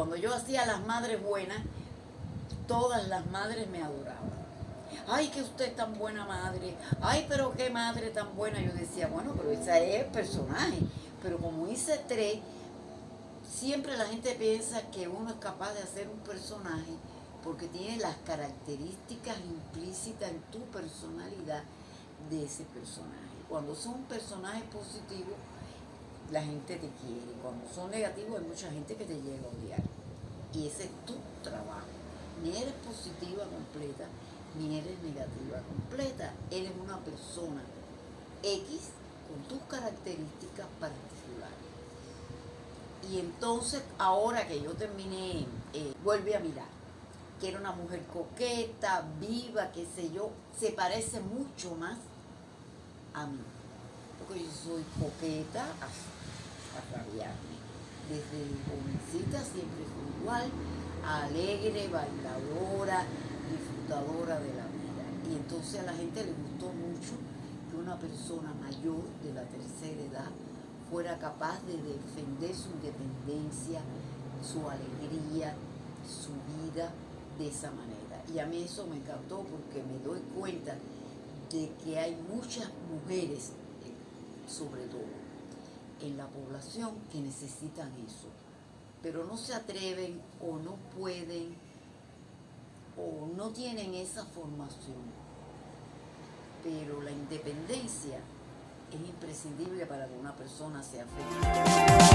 cuando yo hacía las madres buenas, todas las madres me adoraban. Ay, que usted es tan buena madre. Ay, pero qué madre tan buena. Yo decía, bueno, pero esa es el personaje. Pero como hice tres, siempre la gente piensa que uno es capaz de hacer un personaje porque tiene las características implícitas en tu personalidad de ese personaje. Cuando son personajes positivos, la gente te quiere. Cuando son negativos, hay mucha gente que te llega a odiar. Y ese es tu trabajo. Ni eres positiva completa, ni eres negativa completa. Eres una persona X con tus características particulares. Y entonces, ahora que yo terminé, eh, vuelve a mirar que era una mujer coqueta, viva, qué sé yo, se parece mucho más a mí. Porque yo soy coqueta a, rabiarme. Desde jovencita siempre fui igual, alegre, bailadora, disfrutadora de la vida. Y entonces a la gente le gustó mucho que una persona mayor de la tercera edad fuera capaz de defender su independencia, su alegría, su vida de esa manera. Y a mí eso me encantó porque me doy cuenta de que hay muchas mujeres, sobre todo, en la población que necesitan eso, pero no se atreven o no pueden o no tienen esa formación. Pero la independencia es imprescindible para que una persona sea feliz.